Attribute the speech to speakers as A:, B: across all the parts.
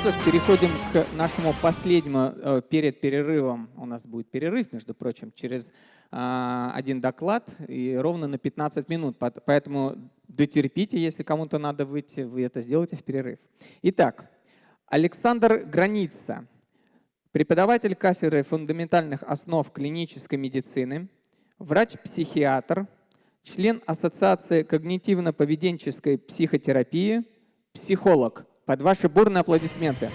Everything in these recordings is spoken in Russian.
A: что ж, переходим к нашему последнему э, перед перерывом. У нас будет перерыв, между прочим, через э, один доклад и ровно на 15 минут. Поэтому дотерпите, если кому-то надо выйти, вы это сделаете в перерыв. Итак, Александр Граница, преподаватель кафедры фундаментальных основ клинической медицины, врач-психиатр, член Ассоциации когнитивно-поведенческой психотерапии, психолог. Под ваши бурные аплодисменты.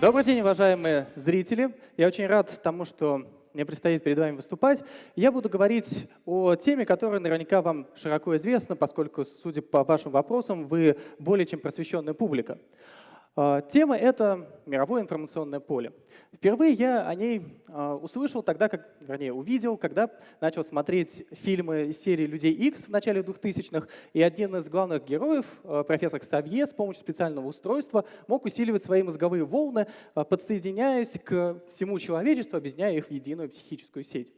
B: Добрый день, уважаемые зрители. Я очень рад тому, что мне предстоит перед вами выступать. Я буду говорить о теме, которая наверняка вам широко известна, поскольку, судя по вашим вопросам, вы более чем просвещенная публика. А, тема — это мировое информационное поле. Впервые я о ней а, услышал тогда, как, вернее, увидел, когда начал смотреть фильмы из серии «Людей X в начале 2000-х, и один из главных героев, а, профессор Ксавье, с помощью специального устройства мог усиливать свои мозговые волны, подсоединяясь к всему человечеству, объединяя их в единую психическую сеть.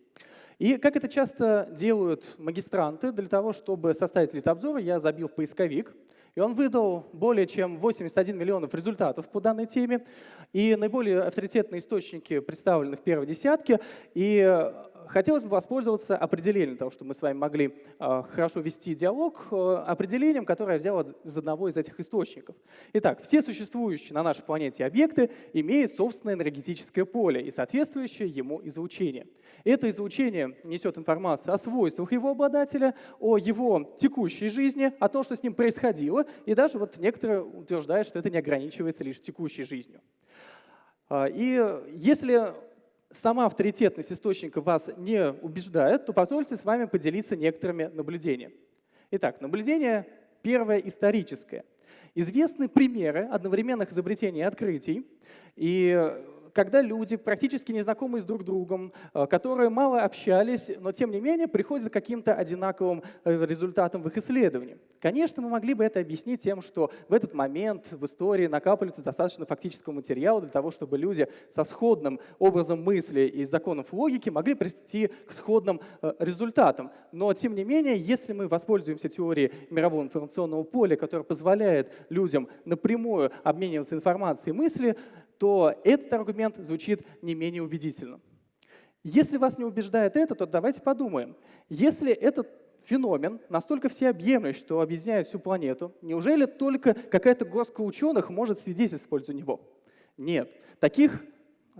B: И как это часто делают магистранты, для того, чтобы составить литобзор, я забил в поисковик — и он выдал более чем 81 миллионов результатов по данной теме. И наиболее авторитетные источники представлены в первой десятке. И хотелось бы воспользоваться определением того, чтобы мы с вами могли а, хорошо вести диалог, а, определением, которое я взял из одного из этих источников. Итак, все существующие на нашей планете объекты имеют собственное энергетическое поле и соответствующее ему излучение. Это излучение несет информацию о свойствах его обладателя, о его текущей жизни, о том, что с ним происходило, и даже вот некоторые утверждают, что это не ограничивается лишь текущей жизнью. А, и если сама авторитетность источника вас не убеждает, то позвольте с вами поделиться некоторыми наблюдениями. Итак, наблюдение первое историческое. Известны примеры одновременных изобретений и открытий, и когда люди, практически незнакомые с друг другом, э, которые мало общались, но тем не менее приходят к каким-то одинаковым э, результатам в их исследовании. Конечно, мы могли бы это объяснить тем, что в этот момент в истории накапливается достаточно фактического материала для того, чтобы люди со сходным образом мысли и законов логики могли прийти к сходным э, результатам. Но тем не менее, если мы воспользуемся теорией мирового информационного поля, которая позволяет людям напрямую обмениваться информацией и мысли, то этот аргумент звучит не менее убедительно. Если вас не убеждает это, то давайте подумаем. Если этот феномен настолько всеобъемлющий, что объединяет всю планету, неужели только какая-то горстка ученых может свидетельствовать за него? Нет. Таких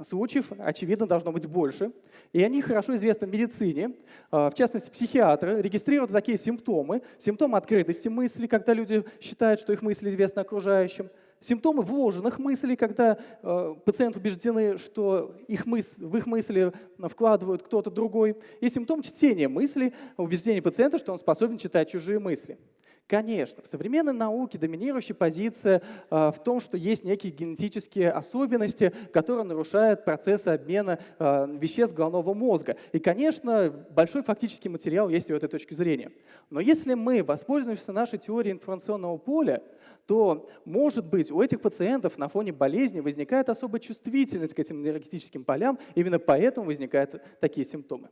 B: случаев, очевидно, должно быть больше. И они хорошо известны в медицине. А, в частности, психиатры регистрируют такие симптомы. Симптомы открытости мысли, когда люди считают, что их мысли известны окружающим – Симптомы вложенных мыслей, когда э, пациенты убеждены, что их мыс в их мысли вкладывают кто-то другой. И симптом чтения мыслей, убеждение пациента, что он способен читать чужие мысли. Конечно, в современной науке доминирующая позиция э, в том, что есть некие генетические особенности, которые нарушают процессы обмена э, веществ головного мозга. И, конечно, большой фактический материал есть у этой точки зрения. Но если мы воспользуемся нашей теорией информационного поля, то, может быть, у этих пациентов на фоне болезни возникает особая чувствительность к этим энергетическим полям, именно поэтому возникают такие симптомы.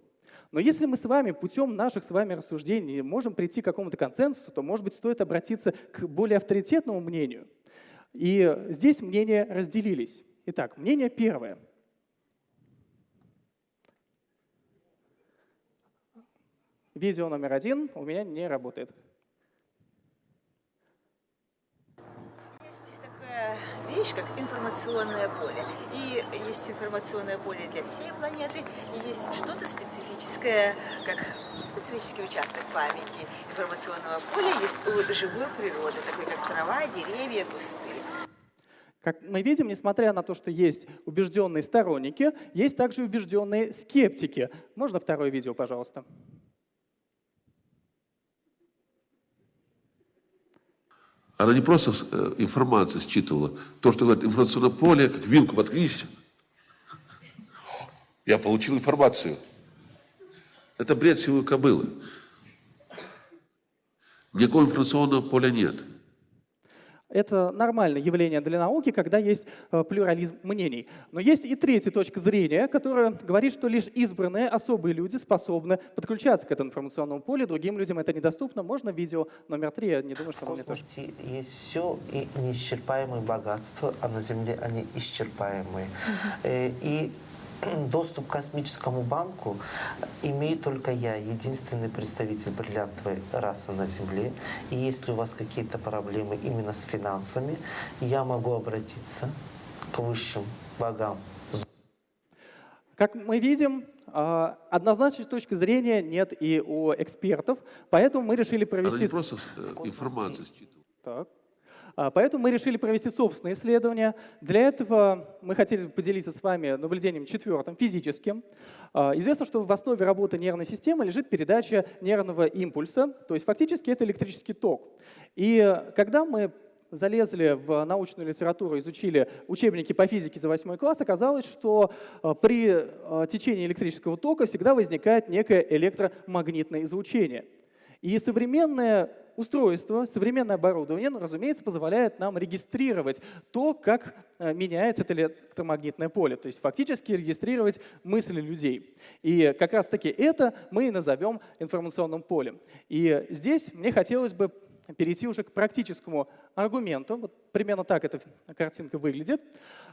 B: Но если мы с вами путем наших с вами рассуждений можем прийти к какому-то консенсусу, то, может быть, стоит обратиться к более авторитетному мнению. И здесь мнения разделились. Итак, мнение первое. Видео номер один у меня не работает.
C: Вещь, как информационное поле. И есть информационное поле для всей планеты, и есть что-то специфическое, как специфический участок памяти информационного поля есть у живой природы, такой как трава, деревья, кусты.
B: Как мы видим, несмотря на то, что есть убежденные сторонники, есть также убежденные скептики. Можно второе видео, пожалуйста?
D: Она не просто э, информацию считывала, то, что говорит информационное поле, как вилку воткнись. Я получил информацию. Это бред сивой кобылы. Никакого информационного поля нет.
B: Это нормальное явление для науки, когда есть э, плюрализм мнений. Но есть и третья точка зрения, которая говорит, что лишь избранные особые люди способны подключаться к этому информационному полю, другим людям это недоступно. Можно видео номер три? Я не думаю, что вам
E: космосе есть все и неисчерпаемые богатства, а на Земле они исчерпаемые. Э, И доступ к космическому банку имею только я, единственный представитель бриллиантовой расы на Земле. И если у вас какие-то проблемы именно с финансами, я могу обратиться к высшим богам
B: Как мы видим, а, однозначной точки зрения нет и у экспертов, поэтому мы решили провести...
D: не просто э, информацию считывала.
B: Так. А, Поэтому мы решили провести собственное исследование. Для этого мы хотели поделиться с вами наблюдением четвертым, физическим. А, Известно, что в основе работы нервной системы лежит передача нервного импульса, то есть фактически это электрический ток. И когда мы залезли в научную литературу, изучили учебники по физике за 8 класс, оказалось, что э, при течении электрического тока всегда возникает некое электромагнитное излучение. И современное устройство, современное оборудование, ну, разумеется, позволяет нам регистрировать то, как э, меняется это электромагнитное поле, то есть фактически регистрировать мысли людей. И как раз-таки это мы и назовем информационным полем. И здесь мне хотелось бы перейти уже к практическому аргументу. Вот примерно так эта картинка выглядит.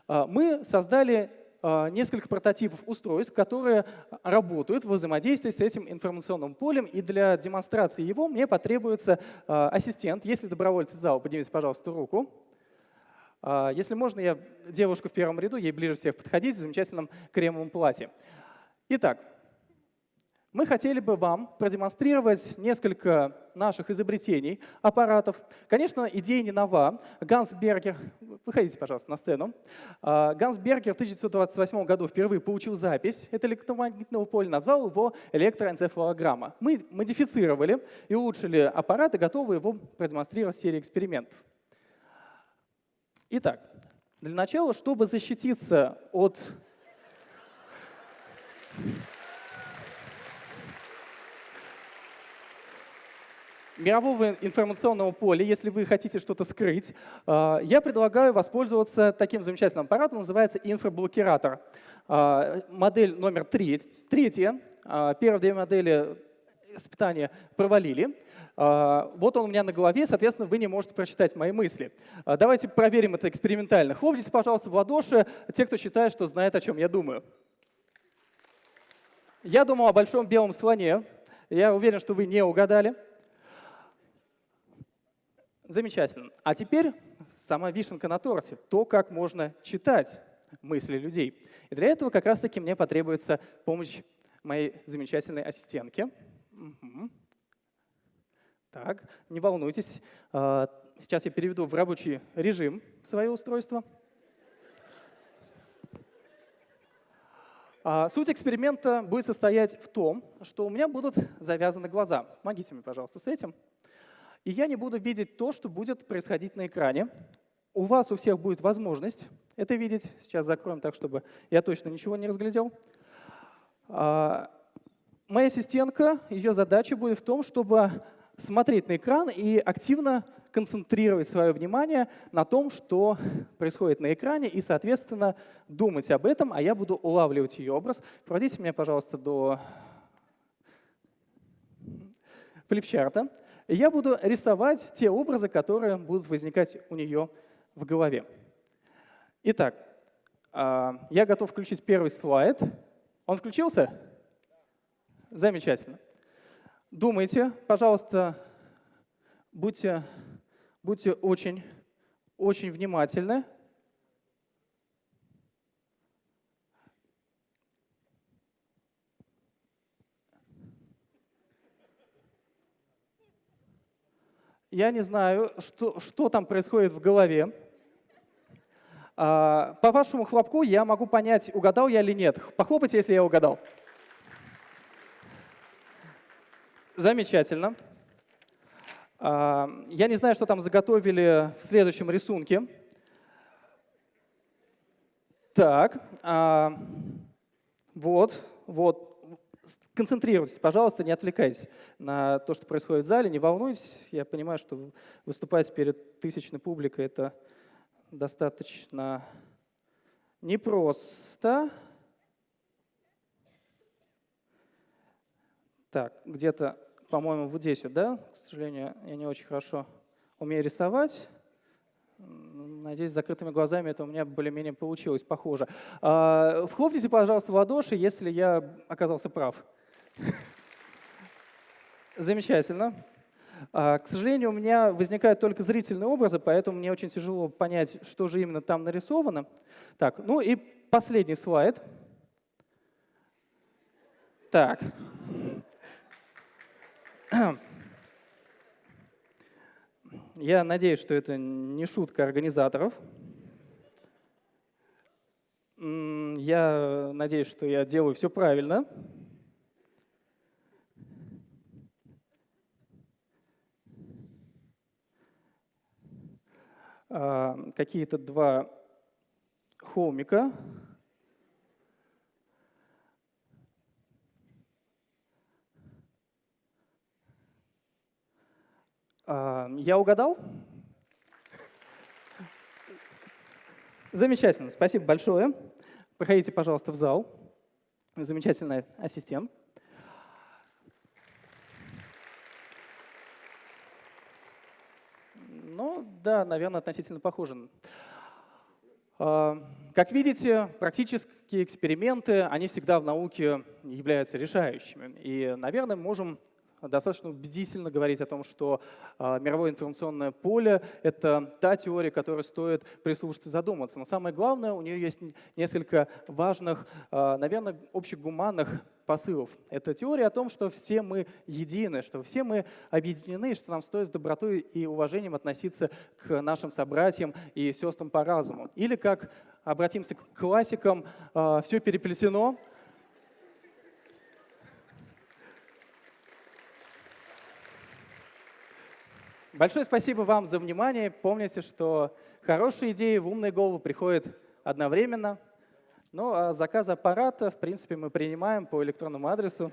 B: А, Мы создали несколько прототипов устройств, которые работают в взаимодействии с этим информационным полем. И для демонстрации его мне потребуется а, ассистент. Если добровольцы зала, поднимите, пожалуйста, руку. А, Если можно, я девушка в первом ряду, ей ближе всех подходить, в замечательном кремовом платье. Итак, мы хотели бы вам продемонстрировать несколько наших изобретений, аппаратов. Конечно, идея не нова. Ганс Бергер, выходите, пожалуйста, на сцену. А, Ганс Бергер в 1928 году впервые получил запись этого электромагнитного поля, назвал его электроэнцефалограмма. Мы модифицировали и улучшили аппарат и готовы его продемонстрировать в серии экспериментов. Итак, для начала, чтобы защититься от мирового информационного поля, если вы хотите что-то скрыть, э, я предлагаю воспользоваться таким замечательным аппаратом, называется инфраблокиратор. Э, Модель номер три- третья. Э, Первые две модели испытания провалили. Вот он у меня на голове, соответственно, вы не можете прочитать мои мысли. Давайте проверим это экспериментально. Хлопните, пожалуйста, в ладоши те, кто считает, что знает, о чем я думаю. Я думал о большом белом слоне. Я уверен, что вы не угадали. Замечательно. А теперь сама вишенка на торте. То, как можно читать мысли людей. И для этого как раз-таки мне потребуется помощь моей замечательной ассистентки. Мгм. Так, не волнуйтесь. А, Сейчас я переведу в рабочий режим свое устройство. А, Суть эксперимента будет состоять в том, что у меня будут завязаны глаза. Помогите мне, пожалуйста, с этим. И я не буду видеть то, что будет происходить на экране. У вас у всех будет возможность это видеть. Сейчас закроем так, чтобы я точно ничего не разглядел. А, Моя ассистентка, ее задача будет в том, чтобы смотреть на экран и активно концентрировать свое внимание на том, что происходит на экране, и, соответственно, думать об этом, а я буду улавливать ее образ. Проводите меня, пожалуйста, до флипчарта. И я буду рисовать те образы, которые будут возникать у нее в голове. Итак, а, я готов включить первый слайд. Он включился? Замечательно. Думайте, пожалуйста, будьте, будьте очень, очень внимательны. Я не знаю, что, что там происходит в голове. А, По вашему хлопку я могу понять, угадал я или нет. Похлопайте, если я угадал. Замечательно. А, Я не знаю, что там заготовили в следующем рисунке. Так, а, вот, вот. Концентрируйтесь, пожалуйста, не отвлекайтесь на то, что происходит в зале, не волнуйтесь. Я понимаю, что выступать перед тысячной публикой — это достаточно непросто. Так, где-то, по-моему, вот здесь вот, да? К сожалению, я не очень хорошо умею рисовать. Надеюсь, с закрытыми глазами это у меня более-менее получилось, похоже. А, Вхлопните, пожалуйста, в ладоши, если я оказался прав. Замечательно. А, К сожалению, у меня возникают только зрительные образы, поэтому мне очень тяжело понять, что же именно там нарисовано. Так, ну и последний слайд. Так. Я надеюсь, что это не шутка организаторов. Я надеюсь, что я делаю все правильно. Какие-то два холмика. А, Я угадал? Замечательно, спасибо большое. Проходите, пожалуйста, в зал. Замечательный ассистент. Ну, да, наверное, относительно похоже. А, Как видите, практические эксперименты, они всегда в науке являются решающими. И, наверное, можем достаточно убедительно говорить о том, что а, мировое информационное поле — это та теория, которой стоит прислушаться задуматься. Но самое главное, у нее есть несколько важных, а, наверное, общегуманных посылов. Это теория о том, что все мы едины, что все мы объединены, что нам стоит с добротой и уважением относиться к нашим собратьям и сестрам по разуму. Или как обратимся к классикам, все переплетено, Большое спасибо вам за внимание. Помните, что хорошие идеи в умные головы приходят одновременно. Ну а заказ аппарата, в принципе, мы принимаем по электронному адресу.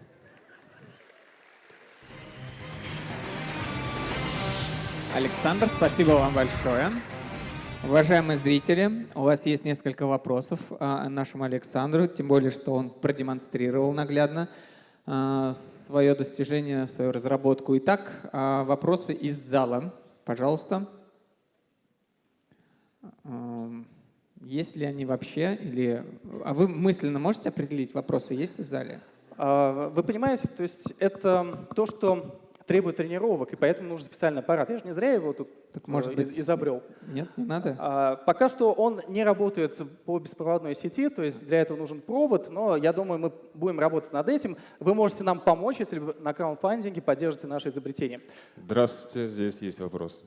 A: Александр, спасибо вам большое. Уважаемые зрители, у вас есть несколько вопросов а, нашему Александру, тем более, что он продемонстрировал наглядно свое достижение, свою разработку. Итак, а, вопросы из зала, пожалуйста. Ам, Есть ли они вообще? Или... А вы мысленно можете определить, вопросы есть в зале?
B: А, Вы понимаете, то есть это то, что требует тренировок, и поэтому нужен специальный аппарат. Я же не зря его тут
A: Так, может
B: э,
A: быть,
B: из- изобрел.
A: Нет, не надо?
B: А, Пока что он не работает по беспроводной сети, то есть для этого нужен провод, но я думаю, мы будем работать над этим. Вы можете нам помочь, если вы на краундфандинге поддержите наше изобретение.
F: Здравствуйте, здесь есть вопрос.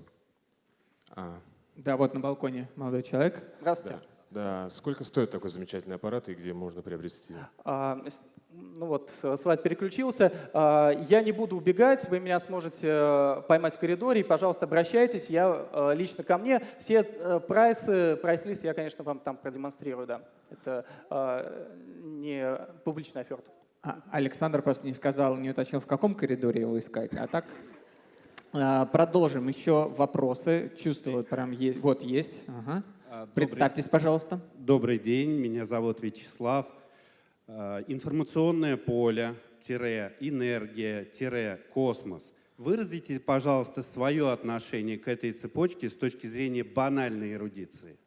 F: А,
A: Да, вот на балконе молодой человек.
B: Здравствуйте.
F: да. Да, сколько стоит такой замечательный аппарат и где можно приобрести?
B: А, Ну вот, слайд переключился. А, Я не буду убегать, вы меня сможете э, поймать в коридоре, и, пожалуйста, обращайтесь, я э, лично ко мне. Все э, прайсы, прайс-лист я, конечно, вам там продемонстрирую, да. Это э, не публичная оферта.
A: А, Александр просто не сказал, не уточнил, в каком коридоре его искать. А так а, продолжим. Еще вопросы. Чувствую, прям есть. Вот есть. Ага.
G: А, добрый-
A: Представьтесь, пожалуйста.
G: Добрый день, меня зовут Вячеслав. А, Информационное поле, тире, энергия, тире, космос. Выразите, пожалуйста, свое отношение к этой цепочке с точки зрения банальной эрудиции.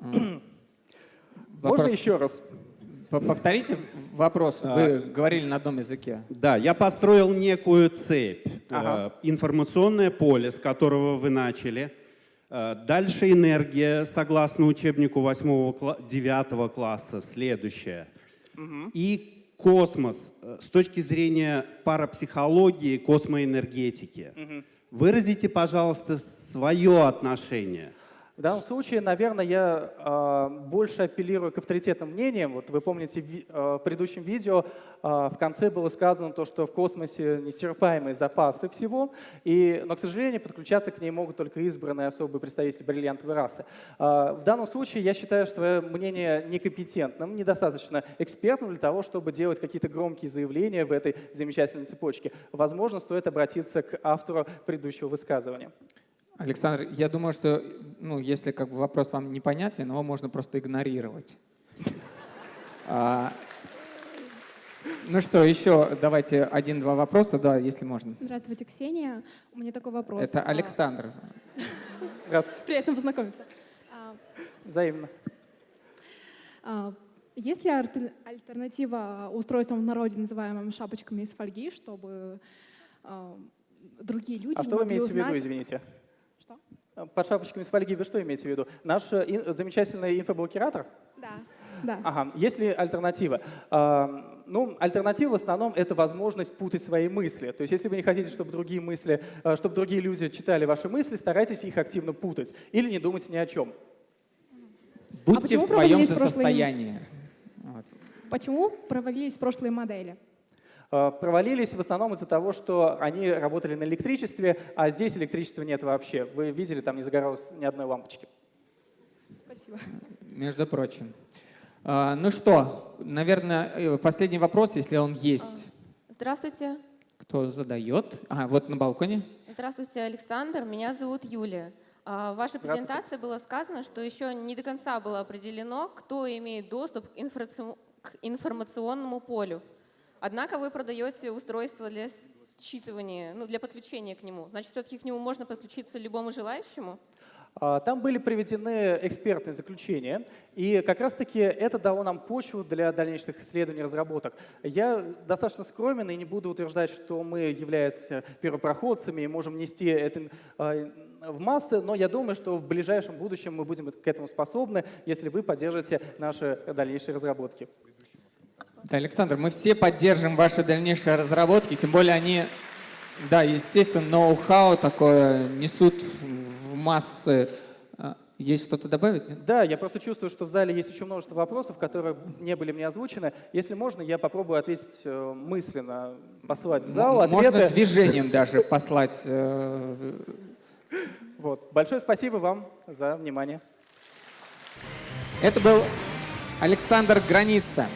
B: Можно
A: Вопрос.
B: еще раз?
A: Повторите вопрос. Вы говорили на одном языке.
G: Да, я построил некую цепь.
B: Ага.
G: Информационное поле, с которого вы начали. Э, Дальше энергия, согласно учебнику 8-9 класса, следующее. И космос э, с точки зрения парапсихологии, космоэнергетики. Выразите, пожалуйста, свое отношение.
B: В данном случае, наверное, я а, больше апеллирую к авторитетным мнениям. Вот вы помните, ви- а, в предыдущем видео а, в конце было сказано то, что в космосе неисчерпаемые запасы всего, и, но, к сожалению, подключаться к ней могут только избранные особые представители бриллиантовой расы. А, в данном случае я считаю свое мнение некомпетентным, недостаточно экспертным для того, чтобы делать какие-то громкие заявления в этой замечательной цепочке. Возможно, стоит обратиться к автору предыдущего высказывания.
A: Александр, я думаю, что ну, если как бы вопрос вам непонятен, его можно просто игнорировать. А, ну что, еще давайте один-два вопроса, да, если можно.
H: Здравствуйте, Ксения. У меня такой вопрос.
A: Это
H: А,
A: Александр.
B: Здравствуйте.
H: Приятно познакомиться. А,
B: Взаимно.
H: а, Есть ли альтер- альтернатива устройствам в народе, называемым шапочками из фольги, чтобы а, другие люди
B: А
H: не
B: что вы
H: могли
B: имеете в виду,
H: узнать?
B: извините?
H: Что?
B: Под шапочками из фольги вы что имеете в виду? Наш э, ин- замечательный инфоблокиратор?
H: Да, да.
B: Ага. Есть ли альтернатива? А, ну, альтернатива в основном это возможность путать свои мысли. То есть, если вы не хотите, чтобы другие мысли, э, чтобы другие люди читали ваши мысли, старайтесь их активно путать или не думайте ни о чем.
A: Будьте в
H: почему
A: своем же
H: прошлые-
A: состоянии. Вот.
H: Почему провалились прошлые модели?
B: Э, Провалились в основном из-за того, что они работали на электричестве, а здесь электричества нет вообще. Вы видели, там не загоралось ни одной лампочки.
H: Спасибо.
A: Между прочим. А, ну что, наверное, э, последний вопрос, если он есть.
I: Здравствуйте.
A: Кто задает? А, вот на балконе.
I: Здравствуйте, Александр. Меня зовут Юлия. А, В вашей презентации было сказано, что еще не до конца было определено, кто имеет доступ к информационному полю. Однако вы продаете устройство для считывания, ну, для подключения к нему. Значит, все-таки к нему можно подключиться любому желающему?
B: А, Там были приведены экспертные заключения, и как раз-таки это дало нам почву для дальнейших исследований и разработок. Я достаточно скромен и не буду утверждать, что мы являемся первопроходцами и можем нести это а, в массы, но я думаю, что в ближайшем будущем мы будем к этому способны, если вы поддержите наши дальнейшие разработки.
A: Да, Александр, мы все поддержим ваши дальнейшие разработки, тем более они, да, естественно, ноу-хау такое несут в массы. А, Есть что-то добавить? нет?
B: Да, я просто чувствую, что в зале есть еще множество вопросов, которые не были мне озвучены. Если можно, я попробую ответить э, мысленно, послать в зал
A: М- Можно
B: ответы.
A: движением даже послать. э,
B: Вот. Большое спасибо вам за внимание.
A: Это был Александр Граница.